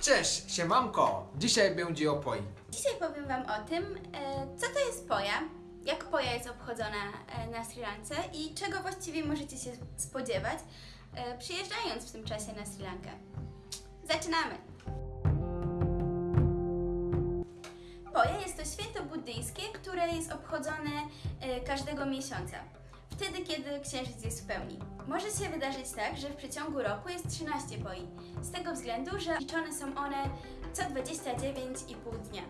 Cześć, siemanko! Dzisiaj będzie o poi. Dzisiaj powiem Wam o tym, e, co to jest poja, jak poja jest obchodzona e, na Sri Lance i czego właściwie możecie się spodziewać, e, przyjeżdżając w tym czasie na Sri Lankę. Zaczynamy! Poja jest to święto buddyjskie, które jest obchodzone każdego miesiąca. Wtedy, kiedy księżyc jest w pełni. Może się wydarzyć tak, że w przeciągu roku jest 13 poi. Z tego względu, że liczone są one co 29,5 dnia.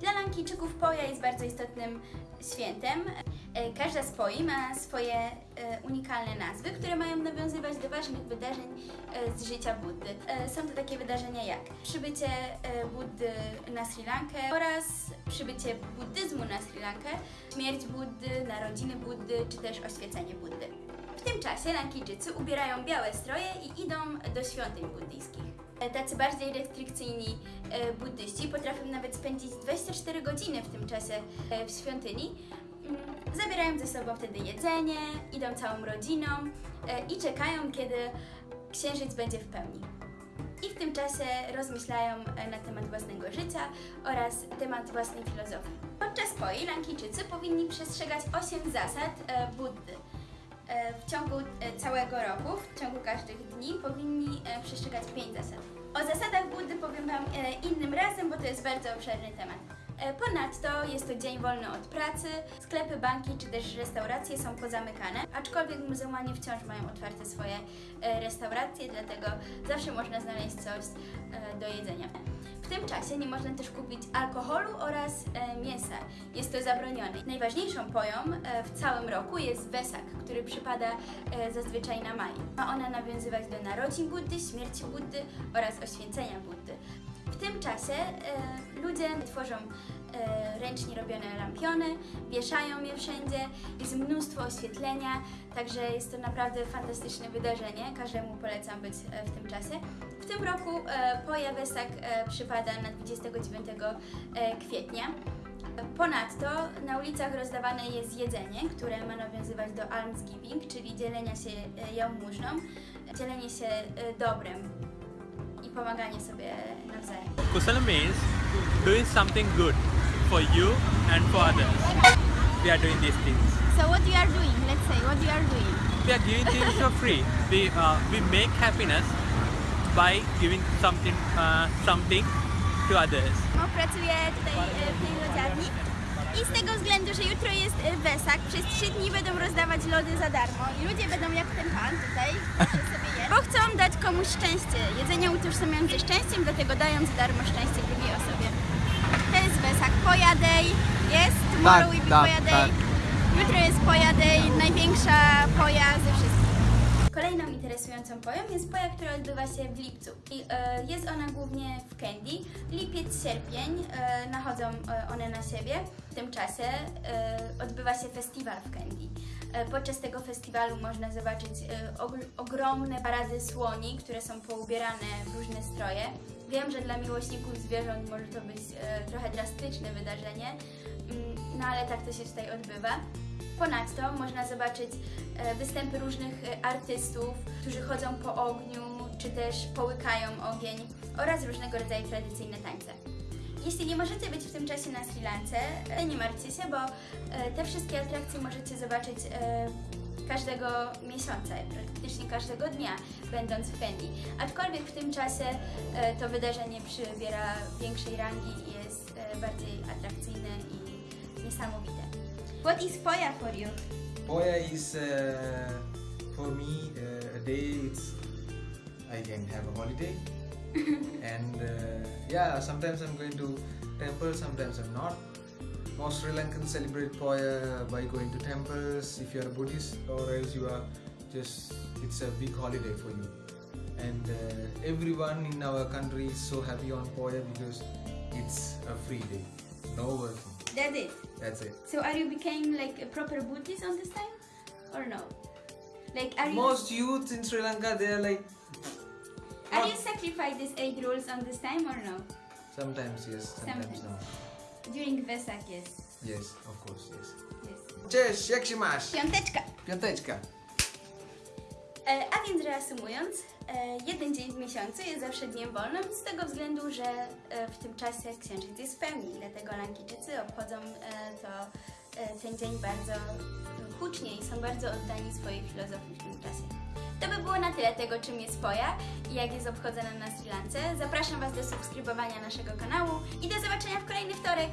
Dla Lankijczyków poja jest bardzo istotnym świętem. E, Każda z poi ma swoje e, unikalne nazwy, które mają nawiązywać do ważnych wydarzeń e, z życia Buddy. Są to takie wydarzenia jak przybycie Buddy na Sri Lankę oraz przybycie buddyzmu na Sri Lankę, śmierć Buddy, narodziny Buddy czy też oświecenie Buddy. W tym czasie Lankijczycy ubierają białe stroje i idą do świątyń buddyjskich. Tacy bardziej restrykcyjni e, buddyści potrafią nawet spędzić 24 godziny w tym czasie e, w świątyni. Mm, Zabierają ze sobą wtedy jedzenie, idą całą rodziną e, i czekają, kiedy księżyc będzie w pełni. I w tym czasie rozmyślają na temat własnego życia oraz temat własnej filozofii. Podczas poi Lankijczycy powinni przestrzegać 8 zasad Buddy. E, W ciągu e, całego roku, w ciągu każdych dni powinni e, przestrzegać 5 zasad. O zasadach Buddy powiem Wam innym razem, bo to jest bardzo obszerny temat. Ponadto jest to dzień wolny od pracy, sklepy, banki czy też restauracje są pozamykane, aczkolwiek muzułmanie wciąż mają otwarte swoje restauracje, dlatego zawsze można znaleźć coś do jedzenia. W tym czasie nie można też kupić alkoholu oraz. Jest to zabronione. Najważniejszą poją e, w całym roku jest Wesak, który przypada e, zazwyczaj na maj. Ma ona nawiązywać do narodzin Buddy, śmierci Buddy oraz oświęcenia Buddy. W tym czasie e, ludzie tworzą ręcznie robione lampiony, wieszają je wszędzie, jest mnóstwo oświetlenia, także jest to naprawdę fantastyczne wydarzenie. Każdemu polecam być w tym czasie. W tym roku Poja Wesak przypada na 29 e, kwietnia. Ponadto na ulicach rozdawane jest jedzenie, które ma nawiązywać do almsgiving, czyli dzielenia się e, jałmużną, dzielenie się e, dobrem i pomaganie sobie nawzajem. Kusala means doing something good for you and for others. We are doing these things. So what you are doing? Let's say what you are doing. We are giving things for free. We uh, we make happiness by giving something uh, something to others. No, pracuję tutaj e, w tej lodziarni i z tego względu, że jutro jest e, Wesak, przez trzy dni będą rozdawać lody za darmo i ludzie będą jak ten pan tutaj, sobie je, bo chcą dać komuś szczęście. Jedzenie utożsamiają ze szczęściem, dlatego dają za darmo szczęście drugiej osobie. To jest Wesak, Poja Day, jest, tomorrow Tak, will be tak, Poja Day. tak. Jutro jest Poja Day, największa poja ze wszystkich. Interesującą poją jest poja, która odbywa się w lipcu. I, e, jest ona głównie w Candy. Lipiec, sierpień e, nachodzą e, one na siebie. W tym czasie e, odbywa się festiwal w Candy. E, podczas tego festiwalu można zobaczyć og- ogromne parady słoni, które są poubierane w różne stroje. Wiem, że dla miłośników zwierząt może to być trochę drastyczne wydarzenie, mm, no ale tak to się tutaj odbywa. Ponadto można zobaczyć e, występy różnych e, artystów, którzy chodzą po ogniu, czy też połykają ogień oraz różnego rodzaju tradycyjne tańce. Jeśli nie możecie być w tym czasie na Sri Lance, e, nie martwcie się, bo te wszystkie atrakcje możecie zobaczyć każdego miesiąca, praktycznie każdego dnia, będąc w Fendi. Aczkolwiek w tym czasie to wydarzenie przybiera większej rangi i jest bardziej atrakcyjne i niesamowite. What is Poya for you? Poya is uh, for me uh, a day. It's I can have a holiday, and uh, yeah, sometimes I'm going to temple, sometimes I'm not. Most Sri Lankans celebrate Poya by going to temples if you're a Buddhist, or else you are just it's a big holiday for you. And uh, everyone in our country is so happy on Poya because it's a free day, no working. That's it. That's it. So are you became like a proper Buddhist on this time, or no? Like are you Most youths in Sri Lanka, they are like. are you sacrifice these eight rules on this time or no? Sometimes yes, sometimes Sometimes. no. During Vesak, yes. Yes, of course, yes. yes. Cześć, jak się masz? Piąteczka. Piąteczka. E, a więc reasumując, e, jeden dzień w miesiącu jest zawsze dniem wolnym z tego względu, że e, w tym czasie księżyc jest w pełni, dlatego Lankijczycy obchodzą to, ten dzień bardzo hucznie i są bardzo oddani swojej filozofii w tym czasie. To by było na tyle tego, czym jest poja i jak jest obchodzona na Sri Lance. Zapraszam Was do subskrybowania naszego kanału i do zobaczenia w kolejny wtorek.